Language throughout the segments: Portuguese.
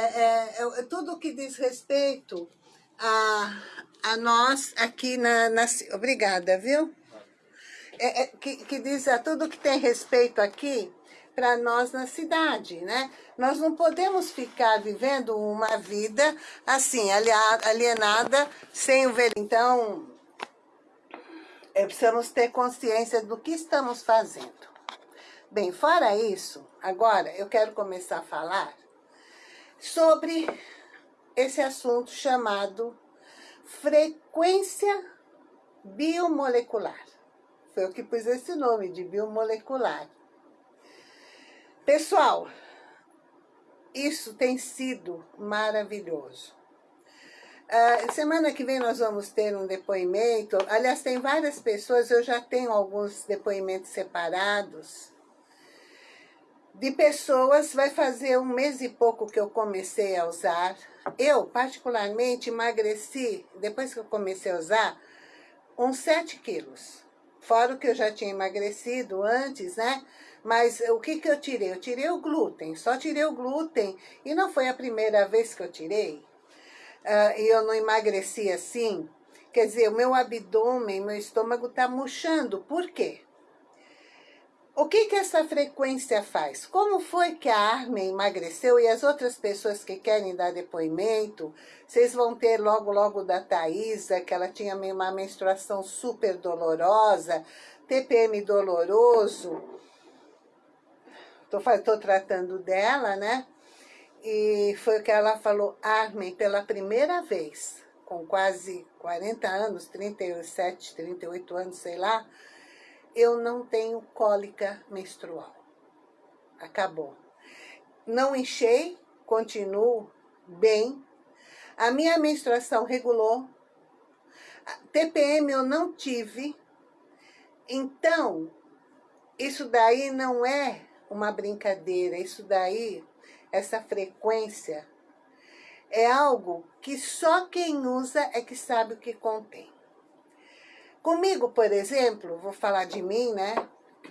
é, é, é, tudo que diz respeito a, a nós aqui na, na... Obrigada, viu? É, é, que, que diz a tudo que tem respeito aqui para nós na cidade, né? Nós não podemos ficar vivendo uma vida assim, alienada, sem o ver. Então, é, precisamos ter consciência do que estamos fazendo. Bem, fora isso, agora eu quero começar a falar sobre esse assunto chamado frequência biomolecular. Foi eu que pus esse nome de biomolecular. Pessoal, isso tem sido maravilhoso. Uh, semana que vem nós vamos ter um depoimento. Aliás, tem várias pessoas, eu já tenho alguns depoimentos separados. De pessoas, vai fazer um mês e pouco que eu comecei a usar. Eu, particularmente, emagreci, depois que eu comecei a usar, uns 7 quilos. Fora o que eu já tinha emagrecido antes, né? Mas o que, que eu tirei? Eu tirei o glúten, só tirei o glúten. E não foi a primeira vez que eu tirei. Uh, e eu não emagreci assim. Quer dizer, o meu abdômen, meu estômago está murchando. Por quê? O que, que essa frequência faz? Como foi que a Armin emagreceu e as outras pessoas que querem dar depoimento, vocês vão ter logo, logo da Thaisa, que ela tinha uma menstruação super dolorosa, TPM doloroso, Estou tratando dela, né? E foi o que ela falou, Armin, pela primeira vez, com quase 40 anos, 37, 38 anos, sei lá, eu não tenho cólica menstrual. Acabou. Não enchei, continuo bem. A minha menstruação regulou. TPM eu não tive. Então, isso daí não é uma brincadeira. Isso daí, essa frequência, é algo que só quem usa é que sabe o que contém. Comigo, por exemplo, vou falar de mim, né?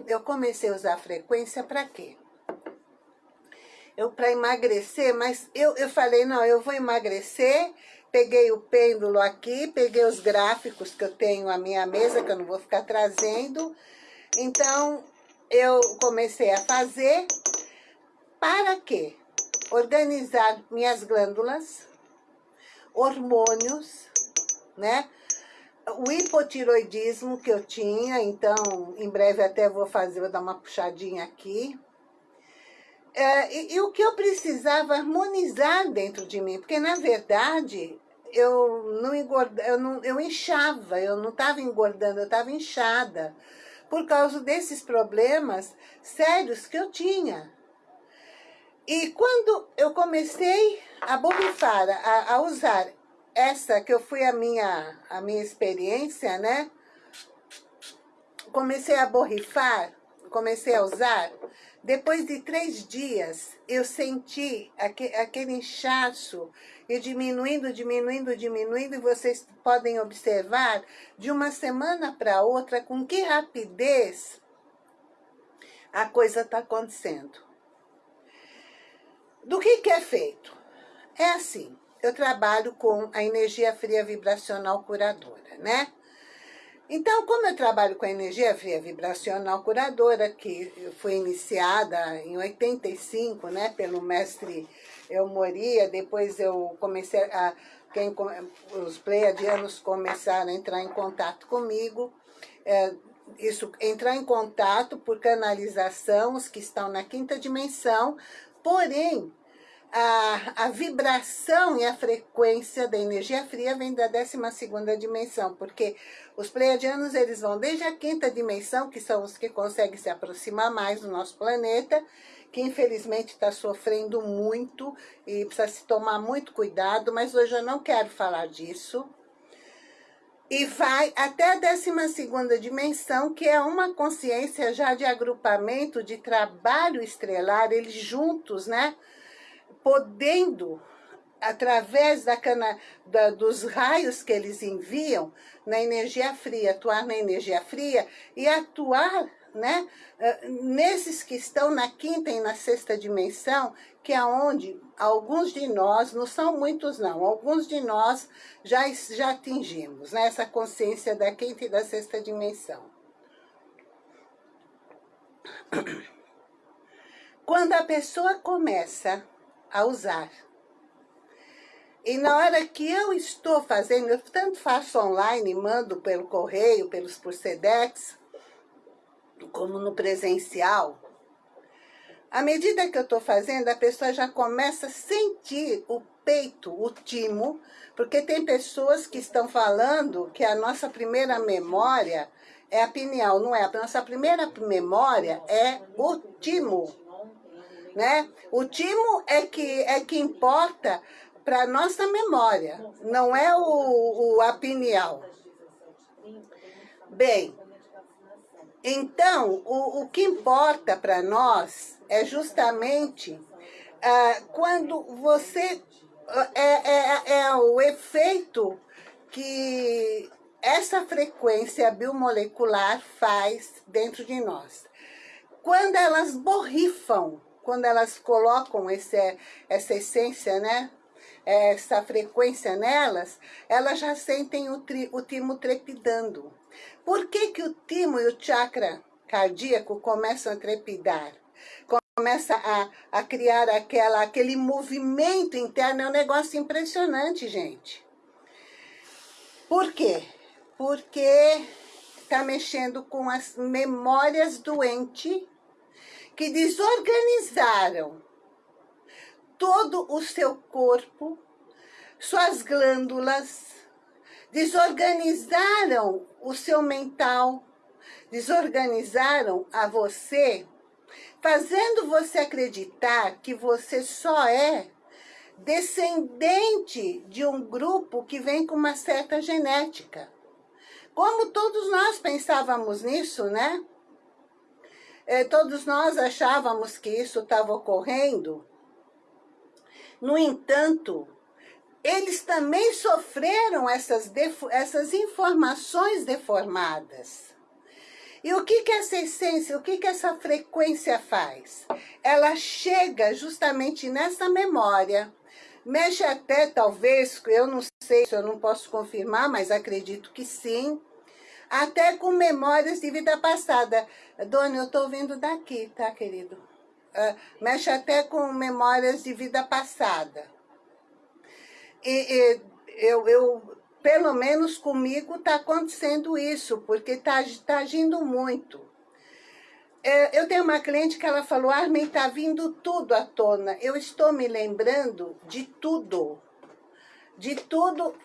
Eu comecei a usar frequência para quê? Eu para emagrecer, mas eu, eu falei, não, eu vou emagrecer, peguei o pêndulo aqui, peguei os gráficos que eu tenho à minha mesa, que eu não vou ficar trazendo. Então, eu comecei a fazer para quê? Organizar minhas glândulas, hormônios, né? O hipotiroidismo que eu tinha, então em breve até vou fazer, vou dar uma puxadinha aqui. É, e, e o que eu precisava harmonizar dentro de mim, porque na verdade eu não engordava, eu, não, eu inchava, eu não estava engordando, eu estava inchada por causa desses problemas sérios que eu tinha. E quando eu comecei a borrifar, a, a usar essa que eu fui a minha, a minha experiência, né? Comecei a borrifar, comecei a usar, depois de três dias, eu senti aquele inchaço e diminuindo, diminuindo, diminuindo, e vocês podem observar de uma semana para outra com que rapidez a coisa está acontecendo. Do que, que é feito? É assim, eu trabalho com a energia fria vibracional curadora, né? Então, como eu trabalho com a energia fria vibracional curadora, que foi iniciada em 85, né, pelo mestre Elmoria, depois eu comecei a... Quem, os pleiadianos começaram a entrar em contato comigo, é, isso, entrar em contato por canalização, os que estão na quinta dimensão, porém, a, a vibração e a frequência da energia fria vem da 12ª dimensão, porque os pleiadianos eles vão desde a quinta dimensão, que são os que conseguem se aproximar mais do nosso planeta, que infelizmente está sofrendo muito e precisa se tomar muito cuidado, mas hoje eu não quero falar disso. E vai até a 12ª dimensão, que é uma consciência já de agrupamento, de trabalho estrelar, eles juntos, né? Podendo, através da cana, da, dos raios que eles enviam na energia fria, atuar na energia fria e atuar né? Nesses que estão na quinta e na sexta dimensão, que é onde alguns de nós, não são muitos não, alguns de nós já, já atingimos né? essa consciência da quinta e da sexta dimensão. Quando a pessoa começa a usar e na hora que eu estou fazendo, eu tanto faço online, mando pelo correio, pelos por Sedex, como no presencial, à medida que eu estou fazendo, a pessoa já começa a sentir o peito, o timo, porque tem pessoas que estão falando que a nossa primeira memória é a pineal, não é? A nossa primeira memória é o timo, né? O timo é que, é que importa para nossa memória, não é o, o a pineal. Bem, então, o, o que importa para nós é justamente ah, quando você... É, é, é o efeito que essa frequência biomolecular faz dentro de nós. Quando elas borrifam, quando elas colocam esse, essa essência, né, essa frequência nelas, elas já sentem o, tri, o timo trepidando. Por que, que o timo e o chakra cardíaco começam a trepidar? Começa a, a criar aquela, aquele movimento interno, é um negócio impressionante, gente. Por quê? Porque está mexendo com as memórias doentes que desorganizaram todo o seu corpo, suas glândulas, desorganizaram o seu mental, desorganizaram a você, fazendo você acreditar que você só é descendente de um grupo que vem com uma certa genética. Como todos nós pensávamos nisso, né? É, todos nós achávamos que isso estava ocorrendo, no entanto, eles também sofreram essas, essas informações deformadas. E o que, que essa essência, o que, que essa frequência faz? Ela chega justamente nessa memória, mexe até, talvez, eu não sei se eu não posso confirmar, mas acredito que sim, até com memórias de vida passada. Dona, eu estou ouvindo daqui, tá, querido? uh, mexe até com memórias de vida passada. E, e eu, eu, pelo menos comigo está acontecendo isso, porque está tá agindo muito. É, eu tenho uma cliente que ela falou, Armin, está vindo tudo à tona. Eu estou me lembrando de tudo. De tudo,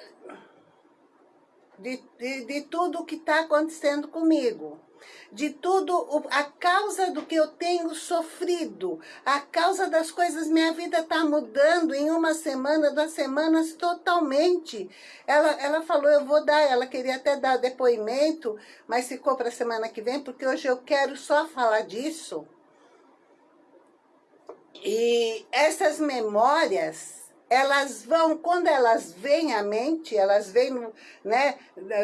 de, de, de tudo que está acontecendo comigo de tudo, a causa do que eu tenho sofrido, a causa das coisas, minha vida está mudando em uma semana, duas semanas, totalmente. Ela, ela falou, eu vou dar, ela queria até dar depoimento, mas ficou para a semana que vem, porque hoje eu quero só falar disso. E essas memórias, elas vão, quando elas vêm à mente, elas vêm né,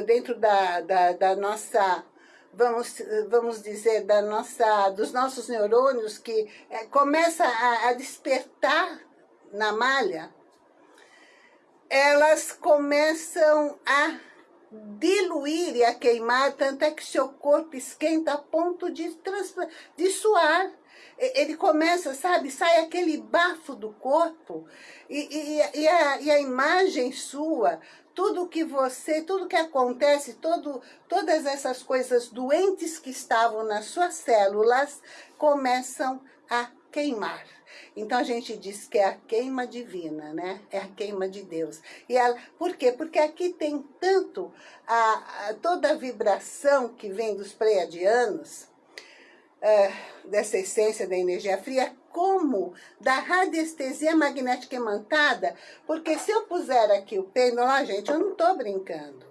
dentro da, da, da nossa vamos, vamos dizer, da nossa, dos nossos neurônios que é, começa a, a despertar na malha, elas começam a diluir e a queimar, tanto é que seu corpo esquenta a ponto de, de suar. Ele começa, sabe, sai aquele bafo do corpo e, e, e, a, e a imagem sua tudo que você, tudo que acontece, todo, todas essas coisas doentes que estavam nas suas células começam a queimar. Então a gente diz que é a queima divina, né? É a queima de Deus. E ela, por quê? Porque aqui tem tanto a, a toda a vibração que vem dos pleiadianos, é, dessa essência da energia fria, como da radiestesia magnética imantada, porque se eu puser aqui o pêndulo, ó, gente, eu não estou brincando.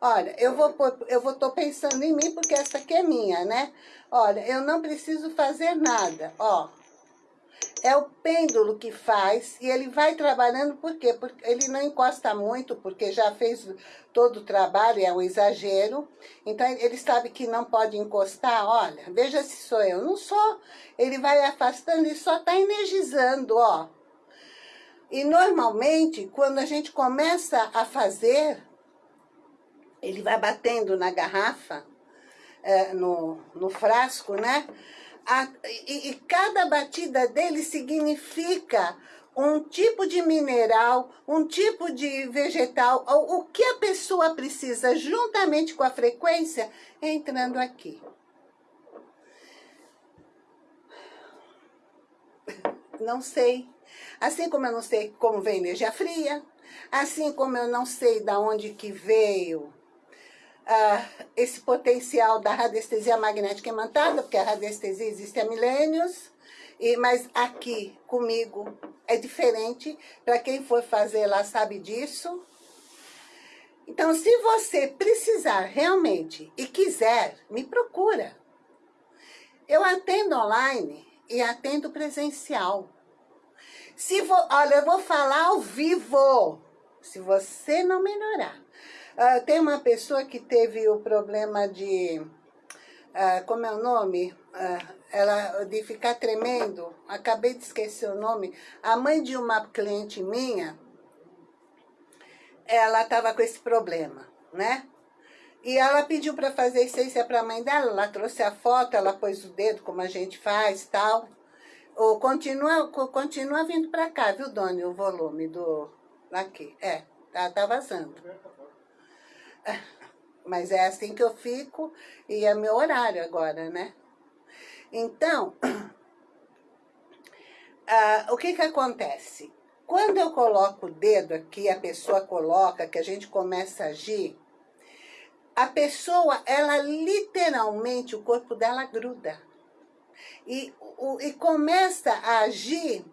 Olha, eu vou eu vou tô pensando em mim porque essa aqui é minha, né? Olha, eu não preciso fazer nada, ó. É o pêndulo que faz, e ele vai trabalhando, por quê? Porque ele não encosta muito, porque já fez todo o trabalho, é um exagero, então ele sabe que não pode encostar, olha, veja se sou eu, não sou, ele vai afastando e só está energizando, ó. E normalmente, quando a gente começa a fazer, ele vai batendo na garrafa, é, no, no frasco, né? A, e, e cada batida dele significa um tipo de mineral, um tipo de vegetal, o, que a pessoa precisa juntamente com a frequência, entrando aqui. Não sei. Assim como eu não sei como vem energia fria, assim como eu não sei de onde que veio ah, esse potencial da radiestesia magnética imantada, porque a radiestesia existe há milênios, e, mas aqui, comigo, é diferente. Para quem for fazer lá sabe disso. Então, se você precisar realmente e quiser, me procura. Eu atendo online e atendo presencial. Se vo, olha, eu vou falar ao vivo. Se você não melhorar, Uh, tem uma pessoa que teve o problema de, uh, como é o nome? Uh, ela, de ficar tremendo, acabei de esquecer o nome. A mãe de uma cliente minha, ela estava com esse problema, né? E ela pediu para fazer essência para a mãe dela, ela trouxe a foto, ela pôs o dedo, como a gente faz tal. Ou continua, continua vindo para cá, viu, Doni, o volume do... Aqui, é, tá, tá vazando. Mas é assim que eu fico e é meu horário agora, né? Então, uh, o que que acontece? Quando eu coloco o dedo aqui, a pessoa coloca, que a gente começa a agir, a pessoa, ela literalmente, o corpo dela gruda. E, o, e começa a agir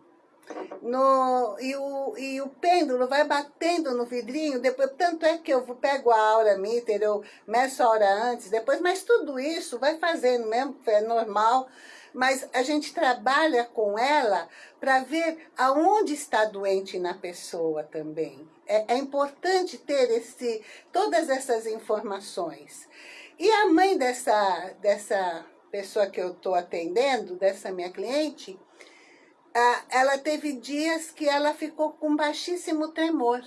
no, e, o, e o pêndulo vai batendo no vidrinho, depois, tanto é que eu pego a aura meter, eu meço a hora antes, depois, mas tudo isso vai fazendo mesmo, é normal, mas a gente trabalha com ela para ver aonde está doente na pessoa também. É, é importante ter esse, todas essas informações. E a mãe dessa, dessa pessoa que eu estou atendendo, dessa minha cliente, ela teve dias que ela ficou com baixíssimo tremor.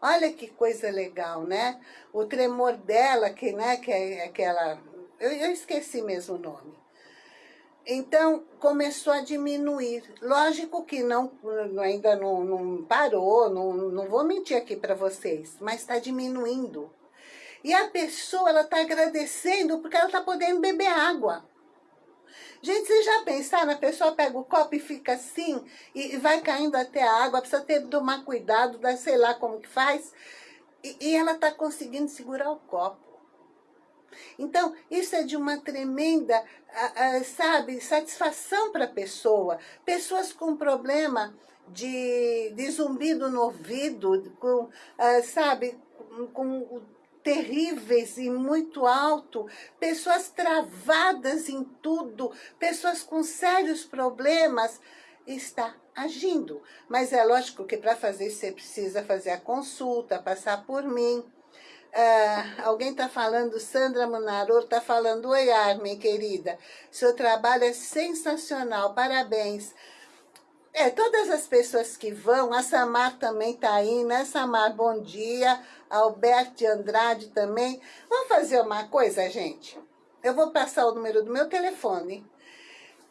Olha que coisa legal, né? O tremor dela, que, né, que é aquela... Eu, eu esqueci mesmo o nome. Então, começou a diminuir. Lógico que não, ainda não, não parou, não, não vou mentir aqui para vocês, mas está diminuindo. E a pessoa, ela está agradecendo porque ela está podendo beber água. Gente, vocês já pensaram? A pessoa pega o copo e fica assim, e, vai caindo até a água, precisa ter, tomar cuidado, dá, sei lá como que faz, e, e ela está conseguindo segurar o copo. Então, isso é de uma tremenda, sabe, satisfação para a pessoa. Pessoas com problema de, de zumbido no ouvido, com, sabe, com terríveis e muito alto, pessoas travadas em tudo, pessoas com sérios problemas, está agindo. Mas é lógico que para fazer isso você precisa fazer a consulta, passar por mim. Uh, alguém está falando, Sandra Munaror está falando, oi Armin, querida, seu trabalho é sensacional, parabéns. É, todas as pessoas que vão, a Samar também está aí, né? Samar, bom dia. Alberto Andrade também. Vamos fazer uma coisa, gente? Eu vou passar o número do meu telefone,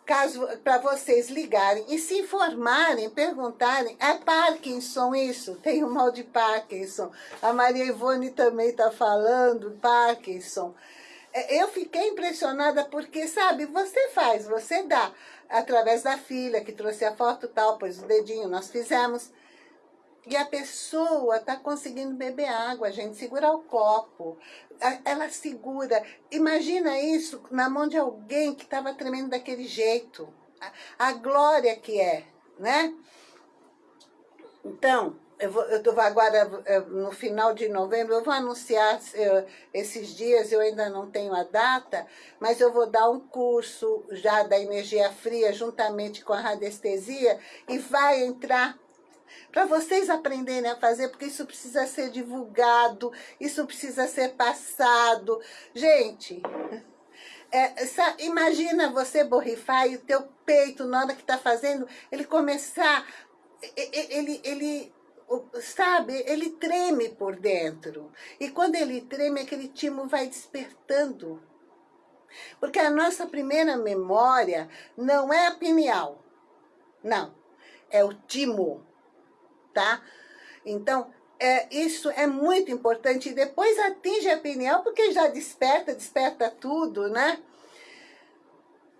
caso para vocês ligarem e se informarem, perguntarem, é Parkinson isso? Tem o mal de Parkinson. A Maria Ivone também está falando, Parkinson. É, eu fiquei impressionada porque, sabe, você faz, você dá, através da filha que trouxe a foto tal, pois o dedinho nós fizemos, e a pessoa está conseguindo beber água, gente, segura o copo, ela segura, imagina isso na mão de alguém que estava tremendo daquele jeito, a, a glória que é, né? Então, eu, vou, eu tô agora, no final de novembro, eu vou anunciar eu, esses dias, eu ainda não tenho a data, mas eu vou dar um curso já da energia fria, juntamente com a radiestesia, e vai entrar para vocês aprenderem a fazer, porque isso precisa ser divulgado, isso precisa ser passado. Gente, é, imagina você borrifar e o teu peito, na hora que está fazendo, ele começar, ele, ele sabe, ele treme por dentro. E quando ele treme, aquele timo vai despertando. Porque a nossa primeira memória não é a pineal, não, é o timo, tá? Então, é, isso é muito importante. E depois atinge a pineal, porque já desperta, desperta tudo, né?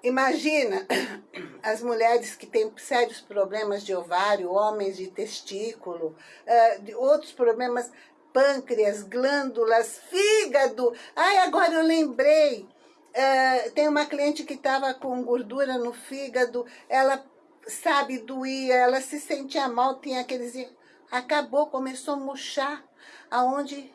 Imagina as mulheres que têm sérios problemas de ovário, homens de testículo, uh, de outros problemas, pâncreas, glândulas, fígado. Ai, agora eu lembrei. Uh, tem uma cliente que estava com gordura no fígado, ela, sabe, doía, ela se sentia mal, tinha aqueles... Acabou, começou a murchar, aonde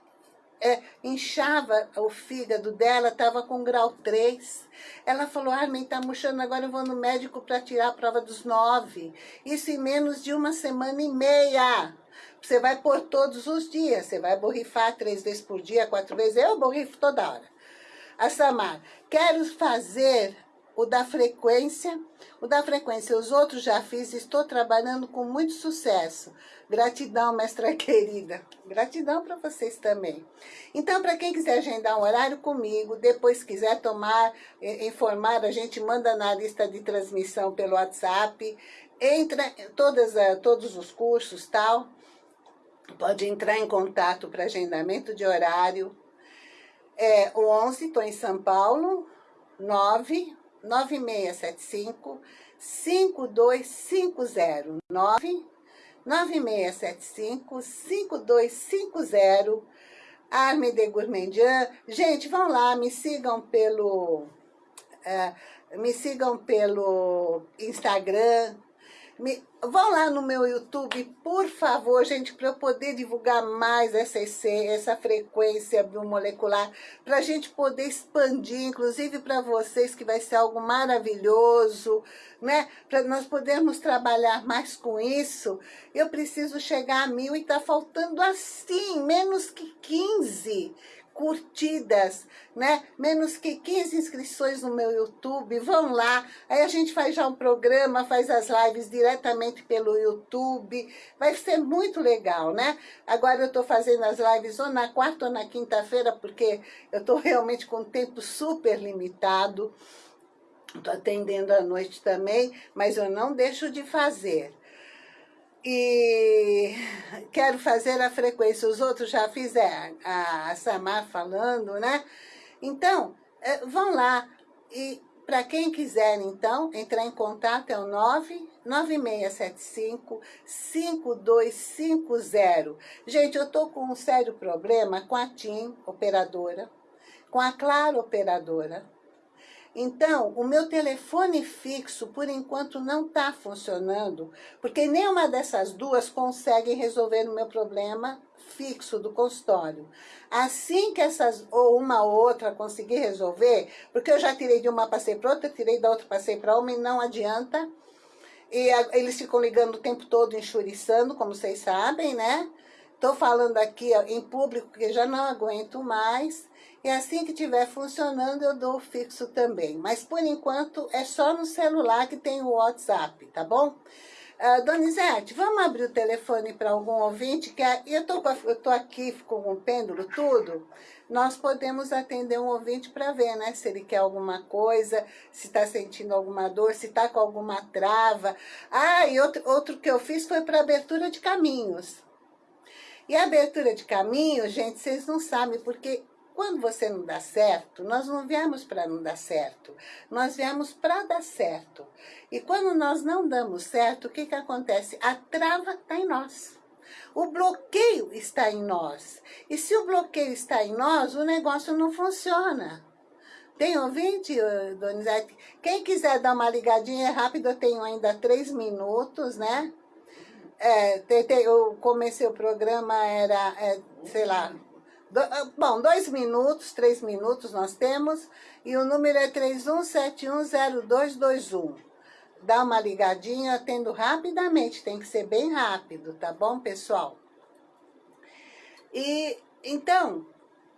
é, inchava o fígado dela, estava com grau 3. Ela falou, Armin, está murchando, agora eu vou no médico para tirar a prova dos nove. Isso em menos de uma semana e meia. Você vai pôr todos os dias, você vai borrifar três vezes por dia, quatro vezes, eu borrifo toda hora. A Samar, quero fazer o da frequência, o da frequência, os outros já fiz, estou trabalhando com muito sucesso. Gratidão, mestra querida. Gratidão para vocês também. Então, para quem quiser agendar um horário comigo, depois quiser tomar, informar, a gente manda na lista de transmissão pelo WhatsApp. Entra todas, eh, todos os cursos, tal. Pode entrar em contato para agendamento de horário. É o 11, estou em São Paulo, 9 9675 5250 9 9675 5250 Arme de Gourmandian. Gente, vão lá, me sigam pelo... Uh, me sigam pelo Instagram, me, vão lá no meu YouTube, por favor, gente, para eu poder divulgar mais essa, essa frequência biomolecular, para a gente poder expandir, inclusive para vocês, que vai ser algo maravilhoso, né? Para nós podermos trabalhar mais com isso, eu preciso chegar a mil e está faltando assim, menos que 15 curtidas, né? Menos que 15 inscrições no meu YouTube, vão lá. Aí a gente faz já um programa, faz as lives diretamente pelo YouTube. Vai ser muito legal, né? Agora eu tô fazendo as lives ou na quarta ou na quinta-feira, porque eu tô realmente com tempo super limitado. Tô atendendo à noite também, mas eu não deixo de fazer e quero fazer a frequência. Os outros já fizeram, a Samar falando, né? Então, é, vão lá. E para quem quiser, então, entrar em contato é o 99675-5250. Gente, eu tô com um sério problema com a TIM, operadora, com a Claro, operadora, então, o meu telefone fixo, por enquanto, não está funcionando, porque nenhuma dessas duas consegue resolver o meu problema fixo do consultório. Assim que essas, ou uma ou outra conseguir resolver, porque eu já tirei de uma, passei para outra, tirei da outra, passei para uma, e não adianta. E a, eles ficam ligando o tempo todo, enxuriçando, como vocês sabem, né? Estou falando aqui em público, porque já não aguento mais. E assim que estiver funcionando, eu dou fixo também. Mas, por enquanto, é só no celular que tem o WhatsApp, tá bom? Uh, Donizete, vamos abrir o telefone para algum ouvinte? Que é, eu tô, tô aqui com o um pêndulo, tudo. Nós podemos atender um ouvinte para ver, né? Se ele quer alguma coisa, se está sentindo alguma dor, se está com alguma trava. Ah, e outro, outro que eu fiz foi para abertura de caminhos. E a abertura de caminhos, gente, vocês não sabem, porque quando você não dá certo, nós não viemos para não dar certo, nós viemos para dar certo. E quando nós não damos certo, o que, que acontece? A trava está em nós. O bloqueio está em nós. E se o bloqueio está em nós, o negócio não funciona. Tem ouvinte, Donizete? Quem quiser dar uma ligadinha, é rápido, eu tenho ainda três minutos, né? É, tentei, eu comecei o programa, era, é, sei lá, do, ah, bom, dois minutos, três minutos nós temos, e o número é 31710221. Dá uma ligadinha, atendo rapidamente, tem que ser bem rápido, tá bom, pessoal? E, então,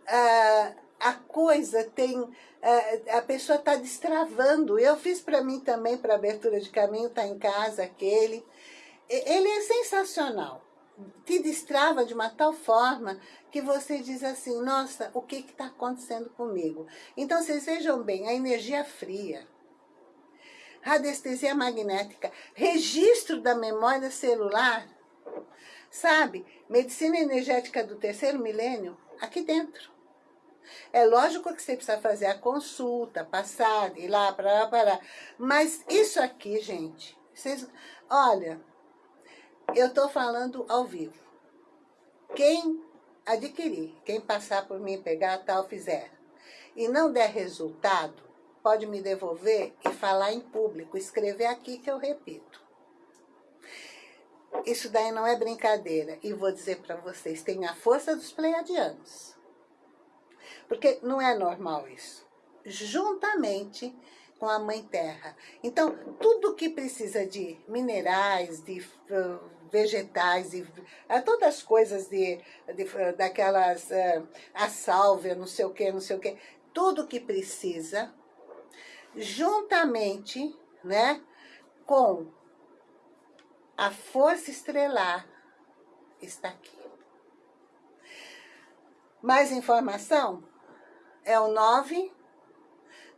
a, a coisa tem, a, a pessoa está destravando. Eu fiz para mim também, para abertura de caminho, tá em casa, aquele. Ele é sensacional. Te destrava de uma tal forma que você diz assim, nossa, o que está acontecendo comigo? Então, vocês vejam bem, a energia fria, radiestesia magnética, registro da memória celular, Sabe, medicina energética do terceiro milênio, aqui dentro. É lógico que você precisa fazer a consulta, passar, ir lá, para lá, para lá. Mas isso aqui, gente, vocês, olha, eu estou falando ao vivo. Quem adquirir, quem passar por mim, pegar tal, fizer, e não der resultado, pode me devolver e falar em público, escrever aqui que eu repito. Isso daí não é brincadeira. E vou dizer para vocês, tem a força dos pleiadianos. Porque não é normal isso. Juntamente com a Mãe Terra. Então, tudo que precisa de minerais, de uh, vegetais, de, uh, todas as coisas de, de daquelas, uh, a sálvia, não sei o que, não sei o que, tudo que precisa, juntamente né, com a força estrelar está aqui. Mais informação? É o 9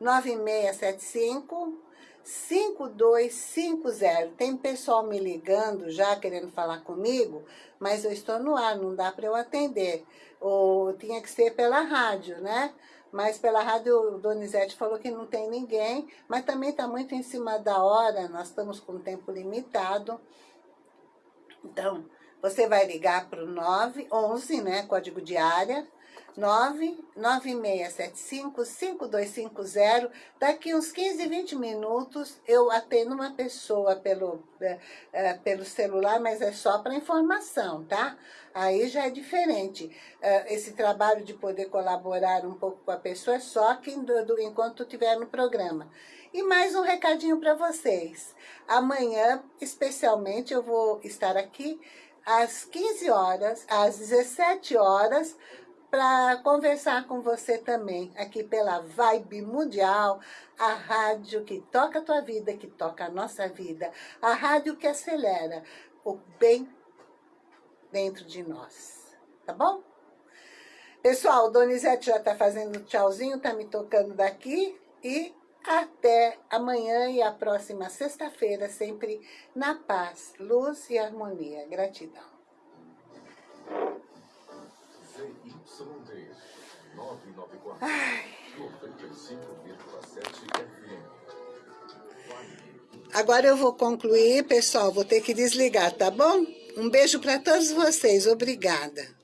9675 5250. Tem pessoal me ligando já, querendo falar comigo, mas eu estou no ar, não dá para eu atender. Ou tinha que ser pela rádio, né? Mas pela rádio o Donizete falou que não tem ninguém, mas também está muito em cima da hora, nós estamos com tempo limitado. Então, você vai ligar para o 911, né, código de área, 99675-5250. Daqui uns 15, 20 minutos eu atendo uma pessoa pelo, é, é, pelo celular, mas é só para informação, tá? Aí já é diferente. É, esse trabalho de poder colaborar um pouco com a pessoa é só que do, do, enquanto estiver no programa. E mais um recadinho para vocês. Amanhã, especialmente, eu vou estar aqui às 15 horas, às 17 horas, para conversar com você também, aqui pela Vibe Mundial, a rádio que toca a tua vida, que toca a nossa vida, a rádio que acelera o bem dentro de nós, tá bom? Pessoal, Donizete já tá fazendo tchauzinho, tá me tocando daqui e até amanhã e a próxima sexta-feira, sempre na paz, luz e harmonia. Gratidão. ZYD 994 Agora eu vou concluir, pessoal, vou ter que desligar, tá bom? Um beijo para todos vocês, obrigada.